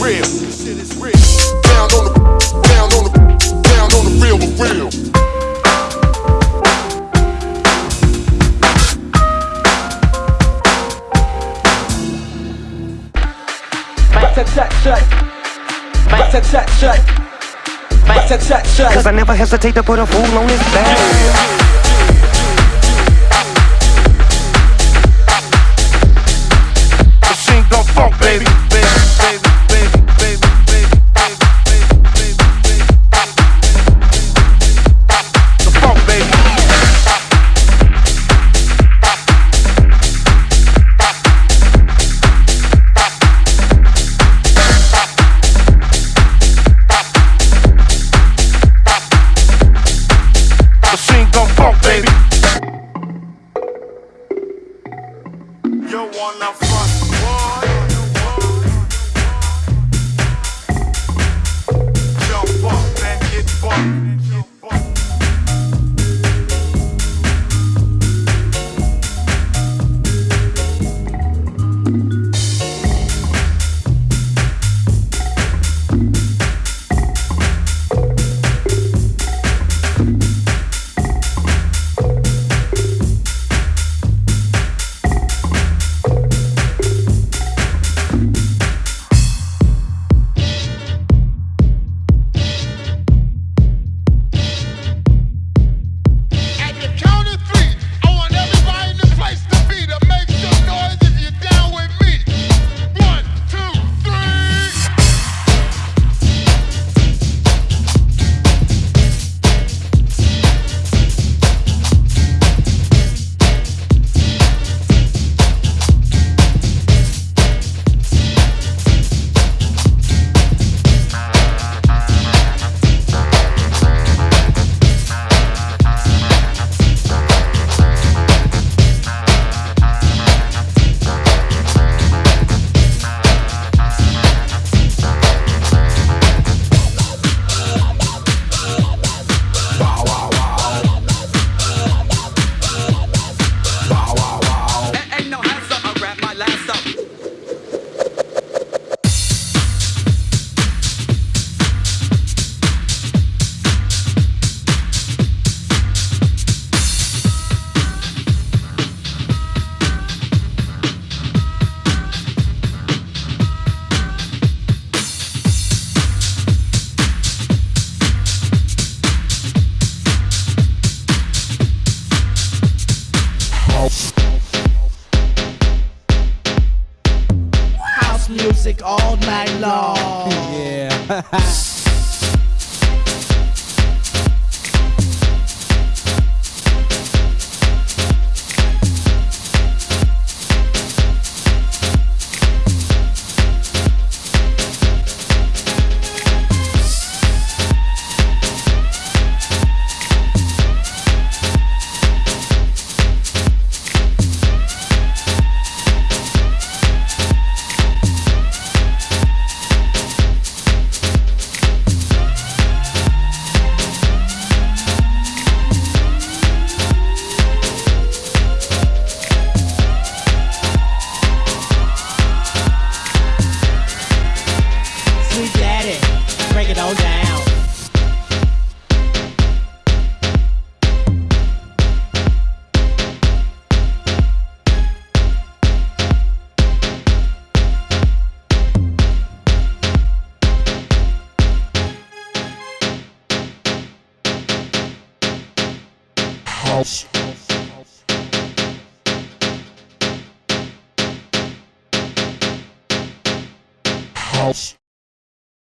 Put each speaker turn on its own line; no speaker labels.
real. This shit is real. Down on the, down on the, down on the real for real.
Mic check, check, check. Mic check, check, check. Mic check, check, check.
Cause I never hesitate to put a fool on his back.
You wanna front, boy?
Music all night long. Sweet
house.